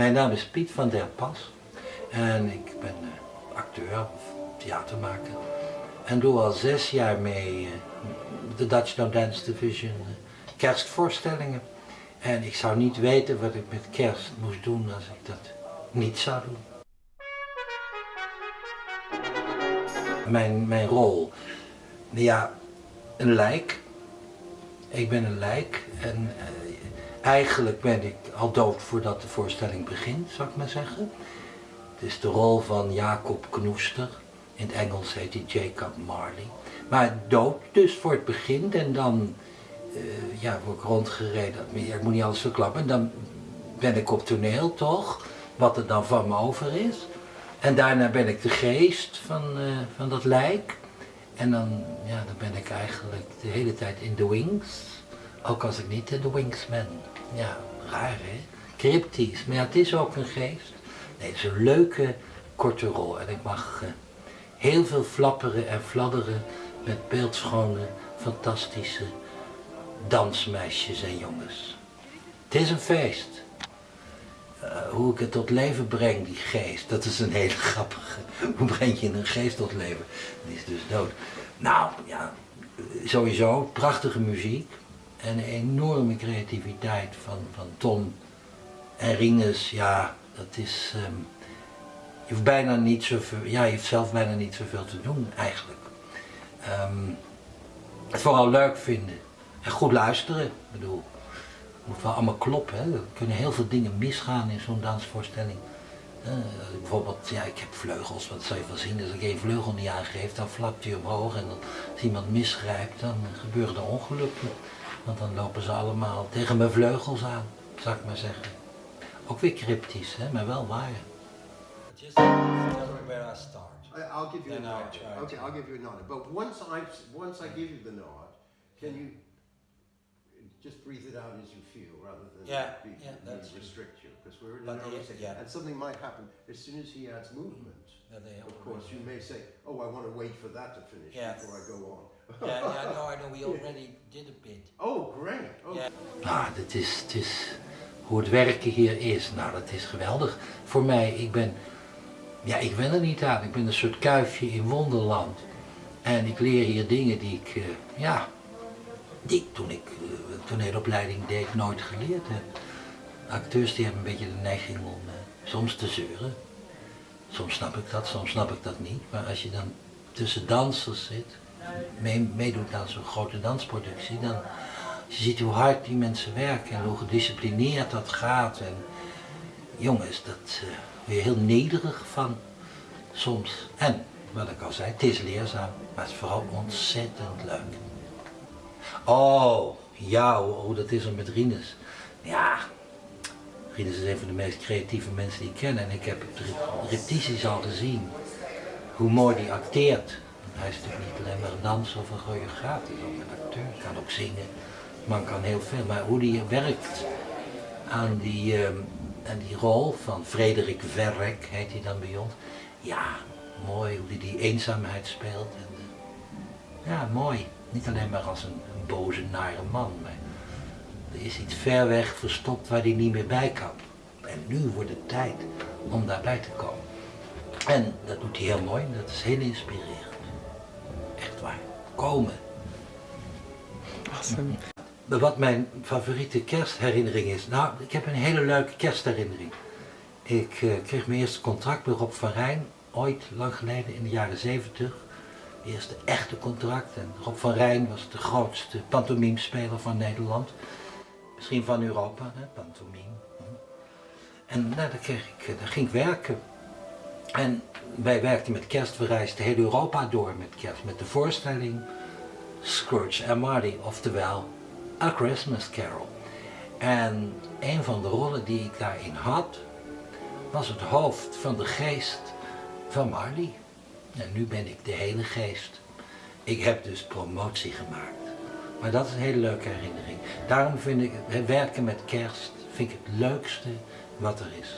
Mijn naam is Piet van der Pas en ik ben uh, acteur of theatermaker en doe al zes jaar mee uh, de Dutch No Dance Division uh, kerstvoorstellingen. En ik zou niet weten wat ik met kerst moest doen als ik dat niet zou doen. Mijn, mijn rol, ja, een lijk. Ik ben een lijk en Eigenlijk ben ik al dood voordat de voorstelling begint, zou ik maar zeggen. Het is de rol van Jacob Knoester. In het Engels heet hij Jacob Marley. Maar dood dus voor het begin en dan uh, ja, word ik rondgereden. Ik moet niet alles verklappen. En dan ben ik op toneel toch, wat er dan van me over is. En daarna ben ik de geest van, uh, van dat lijk. En dan, ja, dan ben ik eigenlijk de hele tijd in de wings. Ook als ik niet de wings. Ja, raar hè? Cryptisch. Maar ja, het is ook een geest. Nee, het is een leuke korte rol. En ik mag uh, heel veel flapperen en fladderen met beeldschone, fantastische dansmeisjes en jongens. Het is een feest. Uh, hoe ik het tot leven breng, die geest, dat is een hele grappige. Hoe breng je een geest tot leven? Die is dus dood. Nou, ja, sowieso, prachtige muziek en enorme creativiteit van, van Tom en Rinus, ja, dat is, um, je hoeft bijna niet zoveel, ja, je heeft zelf bijna niet zoveel te doen eigenlijk. Um, het vooral leuk vinden en goed luisteren, ik bedoel, het moet wel allemaal kloppen, hè? er kunnen heel veel dingen misgaan in zo'n dansvoorstelling. Uh, bijvoorbeeld, ja, ik heb vleugels, wat zou je wel zien, als ik één vleugel niet aangeef, dan flapt hij omhoog en als iemand misgrijpt, dan gebeuren er ongelukken. Want dan lopen ze allemaal tegen mijn vleugels aan, zou ik maar zeggen. Ook weer cryptisch, hè, maar wel waar. Just tell me where I start. I'll give you a nod. Okay, I'll give you a nod. But once I once I give you the nod, can you just breathe it out as you feel rather than yeah, be, yeah, that's restrict you because we're in an hour yeah. and something might happen as soon as he adds movement. Yeah, of course, you may say, "Oh, I want to wait for that to finish before I go on." yeah, yeah, no, I know. We already did a bit. Oh, great. Oh. Yeah. Nou, dat is, het is hoe het werken hier is. Nou, dat is geweldig. Voor mij, ik ben, ja, ik ben er niet aan. Ik ben een soort kuifje in wonderland. En ik leer hier dingen die ik, uh, ja, die ik toen ik uh, toneelopleiding deed nooit geleerd heb. Acteurs die hebben een beetje de neiging om uh, soms te zeuren. Soms snap ik dat, soms snap ik dat niet. Maar als je dan tussen dansers zit, meedoet aan zo'n grote dansproductie, dan je ziet hoe hard die mensen werken en hoe gedisciplineerd dat gaat. En jongens, dat uh, weer heel nederig van soms. En, wat ik al zei, het is leerzaam, maar het is vooral ontzettend leuk. Oh, ja, hoe dat is er met Rinus. Ja, Rinus is een van de meest creatieve mensen die ik ken en ik heb repetities al gezien. Hoe mooi die acteert. Hij is natuurlijk niet alleen maar een danser of een choreograaf, hij is ook een acteur, kan ook zingen. Man kan heel veel, maar hoe hij werkt aan die, uh, aan die rol van Frederik Verrek, heet hij dan bij ons. Ja, mooi hoe hij die eenzaamheid speelt. En, ja, mooi. Niet alleen maar als een, een, boze, nare man, maar er is iets ver weg verstopt waar hij niet meer bij kan. En nu wordt het tijd om daarbij te komen. En dat doet hij heel mooi en dat is heel inspirerend. Echt waar. Komen. Awesome. Wat mijn favoriete kerstherinnering is? Nou, ik heb een hele leuke kerstherinnering. Ik uh, kreeg mijn eerste contract bij Rob van Rijn, ooit lang geleden in de jaren 70. Eerste echte contract. En Rob van Rijn was de grootste pantomimespeler van Nederland. Misschien van Europa, hè, pantomime. En nou, daar, kreeg ik, daar ging ik werken. En wij werkten met kerst, we reisden heel Europa door met kerst, met de voorstelling Scrooge en Marty, oftewel A Christmas Carol. En een van de rollen die ik daarin had, was het hoofd van de geest van Marley. En nu ben ik de hele geest. Ik heb dus promotie gemaakt. Maar dat is een hele leuke herinnering. Daarom vind ik werken met kerst vind ik het leukste wat er is.